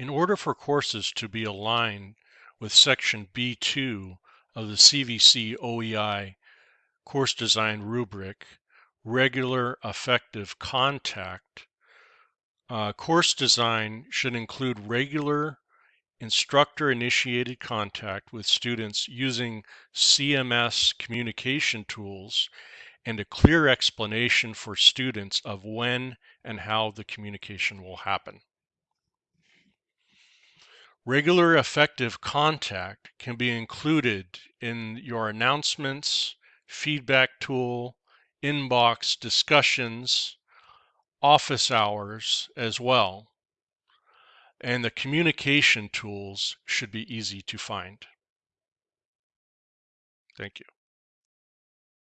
In order for courses to be aligned with Section B2 of the CVC OEI course design rubric, regular effective contact, uh, course design should include regular instructor initiated contact with students using CMS communication tools and a clear explanation for students of when and how the communication will happen. Regular effective contact can be included in your announcements, feedback tool, inbox discussions, office hours as well. And the communication tools should be easy to find. Thank you.